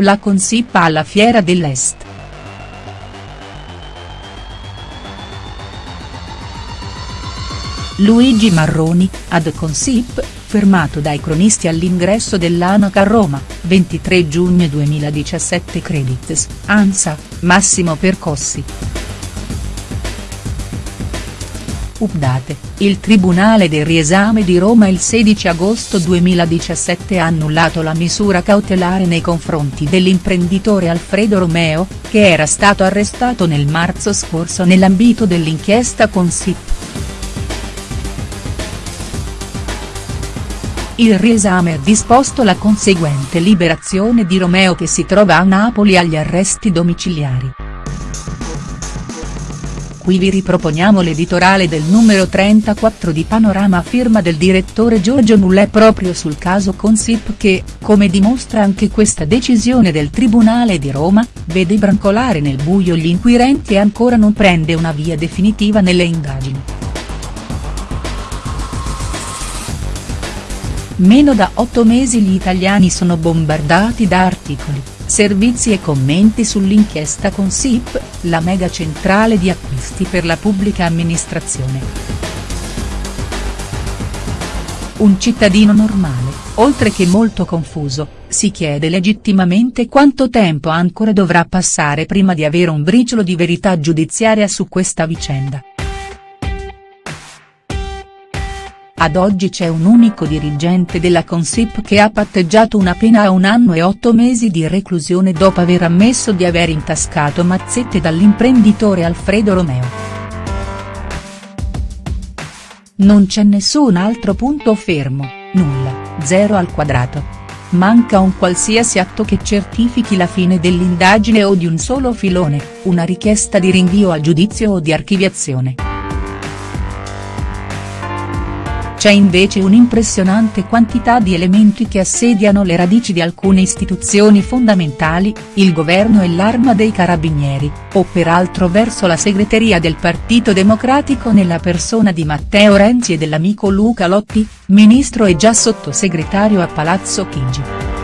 la Consip alla Fiera dell'Est. Luigi Marroni, ad Consip, fermato dai cronisti all'ingresso dell'Anac a Roma, 23 giugno 2017 Credits, ANSA, Massimo Percossi. Update, il Tribunale del riesame di Roma il 16 agosto 2017 ha annullato la misura cautelare nei confronti dell'imprenditore Alfredo Romeo, che era stato arrestato nel marzo scorso nell'ambito dell'inchiesta Consip. Il riesame ha disposto la conseguente liberazione di Romeo che si trova a Napoli agli arresti domiciliari. Qui vi riproponiamo l'editoriale del numero 34 di Panorama firma del direttore Giorgio Mullè proprio sul caso Consip che, come dimostra anche questa decisione del Tribunale di Roma, vede brancolare nel buio gli inquirenti e ancora non prende una via definitiva nelle indagini. Meno da otto mesi gli italiani sono bombardati da articoli Servizi e commenti sull'inchiesta Consip, la mega centrale di acquisti per la pubblica amministrazione. Un cittadino normale, oltre che molto confuso, si chiede legittimamente quanto tempo ancora dovrà passare prima di avere un briciolo di verità giudiziaria su questa vicenda. Ad oggi c'è un unico dirigente della Consip che ha patteggiato una pena a un anno e otto mesi di reclusione dopo aver ammesso di aver intascato mazzette dall'imprenditore Alfredo Romeo. Non c'è nessun altro punto fermo, nulla, zero al quadrato. Manca un qualsiasi atto che certifichi la fine dell'indagine o di un solo filone, una richiesta di rinvio a giudizio o di archiviazione. C'è invece un'impressionante quantità di elementi che assediano le radici di alcune istituzioni fondamentali, il governo e l'arma dei carabinieri, o peraltro verso la segreteria del Partito Democratico nella persona di Matteo Renzi e dell'amico Luca Lotti, ministro e già sottosegretario a Palazzo Chigi.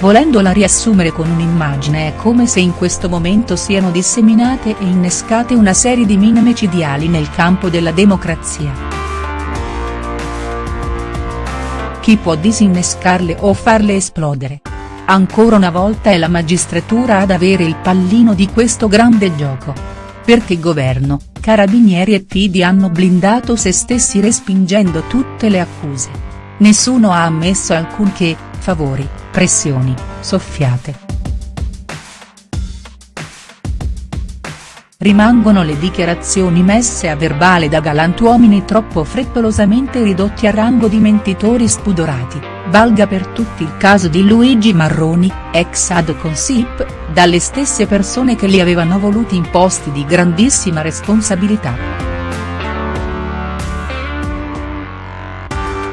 Volendola riassumere con un'immagine è come se in questo momento siano disseminate e innescate una serie di mine micidiali nel campo della democrazia. Chi può disinnescarle o farle esplodere? Ancora una volta è la magistratura ad avere il pallino di questo grande gioco. Perché governo, carabinieri e PD hanno blindato se stessi respingendo tutte le accuse. Nessuno ha ammesso alcunché, favori pressioni, soffiate. Rimangono le dichiarazioni messe a verbale da galantuomini troppo frettolosamente ridotti a rango di mentitori spudorati, valga per tutti il caso di Luigi Marroni, ex ad Consip, dalle stesse persone che li avevano voluti in posti di grandissima responsabilità.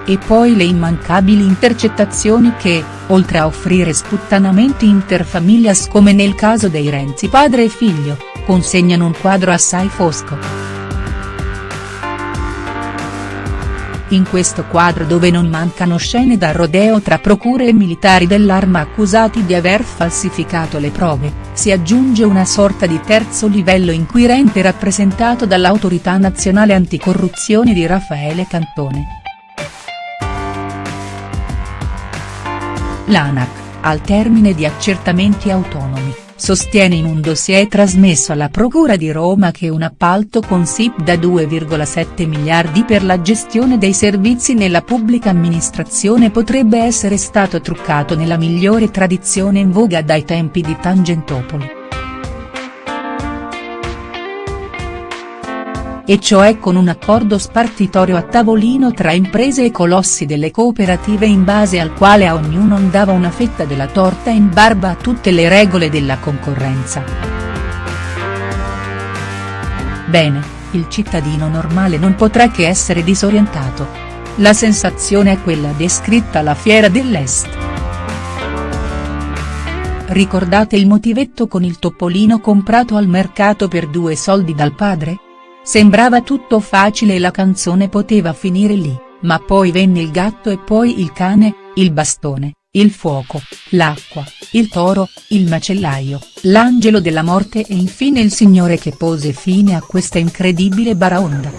E poi le immancabili intercettazioni che, oltre a offrire sputtanamenti interfamilias come nel caso dei Renzi padre e figlio, consegnano un quadro assai fosco. In questo quadro dove non mancano scene da rodeo tra procure e militari dell'arma accusati di aver falsificato le prove, si aggiunge una sorta di terzo livello inquirente rappresentato dall'Autorità Nazionale Anticorruzione di Raffaele Cantone L'ANAC, al termine di accertamenti autonomi, sostiene in un dossier trasmesso alla Procura di Roma che un appalto con SIP da 2,7 miliardi per la gestione dei servizi nella pubblica amministrazione potrebbe essere stato truccato nella migliore tradizione in voga dai tempi di Tangentopoli. E cioè con un accordo spartitorio a tavolino tra imprese e colossi delle cooperative in base al quale a ognuno andava una fetta della torta in barba a tutte le regole della concorrenza. Bene, il cittadino normale non potrà che essere disorientato. La sensazione è quella descritta alla Fiera dell'Est. Ricordate il motivetto con il topolino comprato al mercato per due soldi dal padre? Sembrava tutto facile e la canzone poteva finire lì, ma poi venne il gatto e poi il cane, il bastone, il fuoco, l'acqua, il toro, il macellaio, l'angelo della morte e infine il signore che pose fine a questa incredibile baraonda.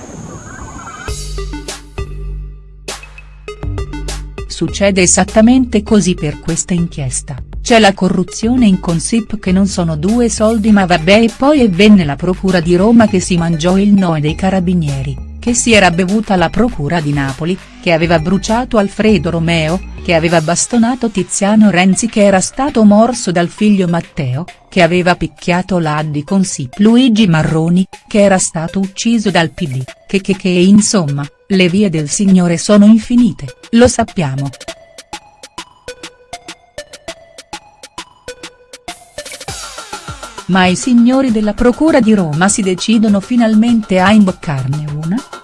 Succede esattamente così per questa inchiesta, c'è la corruzione in Consip che non sono due soldi ma vabbè e poi è venne la procura di Roma che si mangiò il noe dei carabinieri che si era bevuta la procura di Napoli, che aveva bruciato Alfredo Romeo, che aveva bastonato Tiziano Renzi che era stato morso dal figlio Matteo, che aveva picchiato l'Addi con Sip Luigi Marroni, che era stato ucciso dal PD, che che che insomma, le vie del signore sono infinite, lo sappiamo. Ma i signori della procura di Roma si decidono finalmente a imboccarne una?.